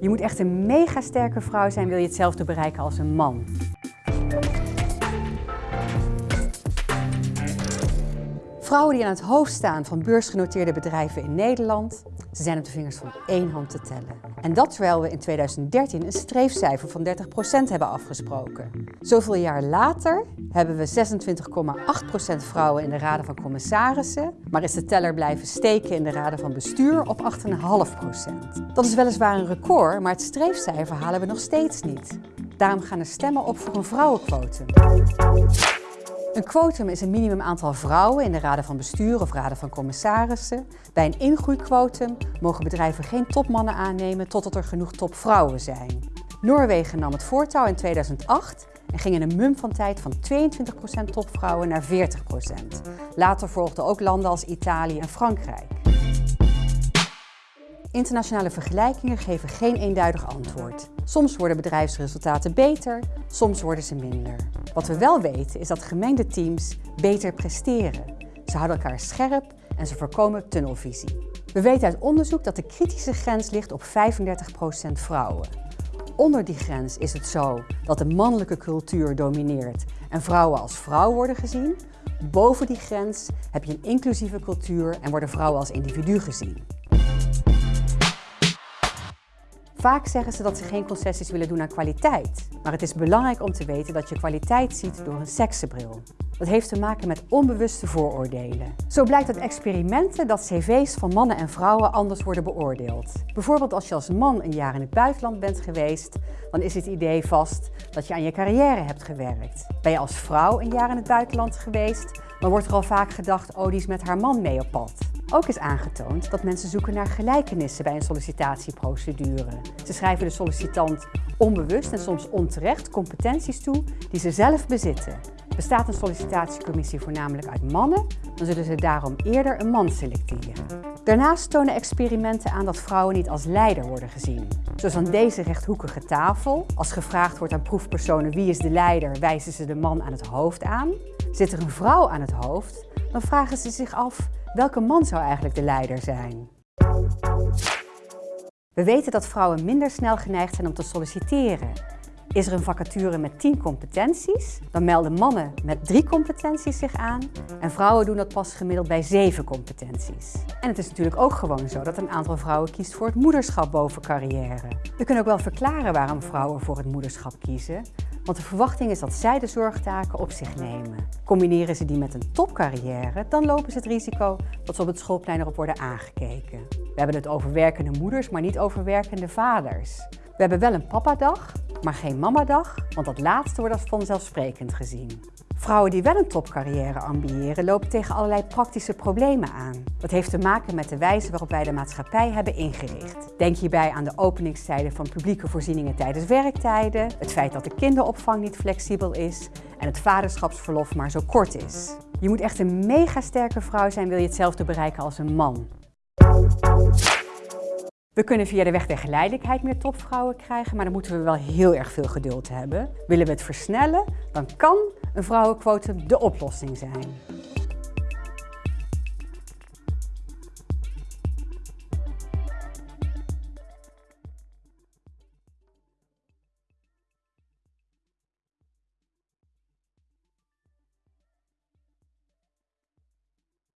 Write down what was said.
Je moet echt een mega sterke vrouw zijn, wil je hetzelfde bereiken als een man. Vrouwen die aan het hoofd staan van beursgenoteerde bedrijven in Nederland, ze zijn op de vingers van één hand te tellen. En dat terwijl we in 2013 een streefcijfer van 30% hebben afgesproken. Zoveel jaar later hebben we 26,8% vrouwen in de raden van commissarissen, maar is de teller blijven steken in de raden van bestuur op 8,5%. Dat is weliswaar een record, maar het streefcijfer halen we nog steeds niet. Daarom gaan er stemmen op voor een vrouwenquotum. Een quotum is een minimum aantal vrouwen in de raden van bestuur of raden van commissarissen. Bij een ingroeiquotum mogen bedrijven geen topmannen aannemen totdat er genoeg topvrouwen zijn. Noorwegen nam het voortouw in 2008 en ging in een mum van tijd van 22% topvrouwen naar 40%. Later volgden ook landen als Italië en Frankrijk. Internationale vergelijkingen geven geen eenduidig antwoord. Soms worden bedrijfsresultaten beter, soms worden ze minder. Wat we wel weten is dat gemengde teams beter presteren. Ze houden elkaar scherp en ze voorkomen tunnelvisie. We weten uit onderzoek dat de kritische grens ligt op 35% vrouwen. Onder die grens is het zo dat de mannelijke cultuur domineert en vrouwen als vrouw worden gezien. Boven die grens heb je een inclusieve cultuur en worden vrouwen als individu gezien. Vaak zeggen ze dat ze geen concessies willen doen aan kwaliteit. Maar het is belangrijk om te weten dat je kwaliteit ziet door een seksenbril. Dat heeft te maken met onbewuste vooroordelen. Zo blijkt uit experimenten dat cv's van mannen en vrouwen anders worden beoordeeld. Bijvoorbeeld als je als man een jaar in het buitenland bent geweest, dan is het idee vast dat je aan je carrière hebt gewerkt. Ben je als vrouw een jaar in het buitenland geweest, dan wordt er al vaak gedacht, oh die is met haar man mee op pad. Ook is aangetoond dat mensen zoeken naar gelijkenissen bij een sollicitatieprocedure. Ze schrijven de sollicitant onbewust en soms onterecht competenties toe die ze zelf bezitten. Bestaat een sollicitatiecommissie voornamelijk uit mannen, dan zullen ze daarom eerder een man selecteren. Daarnaast tonen experimenten aan dat vrouwen niet als leider worden gezien. Zoals aan deze rechthoekige tafel. Als gevraagd wordt aan proefpersonen wie is de leider, wijzen ze de man aan het hoofd aan. Zit er een vrouw aan het hoofd, dan vragen ze zich af welke man zou eigenlijk de leider zijn. We weten dat vrouwen minder snel geneigd zijn om te solliciteren. Is er een vacature met 10 competenties, dan melden mannen met 3 competenties zich aan en vrouwen doen dat pas gemiddeld bij 7 competenties. En het is natuurlijk ook gewoon zo dat een aantal vrouwen kiest voor het moederschap boven carrière. We kunnen ook wel verklaren waarom vrouwen voor het moederschap kiezen, want de verwachting is dat zij de zorgtaken op zich nemen. Combineren ze die met een topcarrière, dan lopen ze het risico dat ze op het schoolplein erop worden aangekeken. We hebben het over werkende moeders, maar niet over werkende vaders. We hebben wel een papadag, maar geen mamadag, want dat laatste wordt als vanzelfsprekend gezien. Vrouwen die wel een topcarrière ambiëren lopen tegen allerlei praktische problemen aan. Dat heeft te maken met de wijze waarop wij de maatschappij hebben ingericht. Denk hierbij aan de openingstijden van publieke voorzieningen tijdens werktijden, het feit dat de kinderopvang niet flexibel is en het vaderschapsverlof maar zo kort is. Je moet echt een mega sterke vrouw zijn wil je hetzelfde bereiken als een man. We kunnen via de weg der geleidelijkheid meer topvrouwen krijgen, maar dan moeten we wel heel erg veel geduld hebben. Willen we het versnellen, dan kan een vrouwenquotum de oplossing zijn.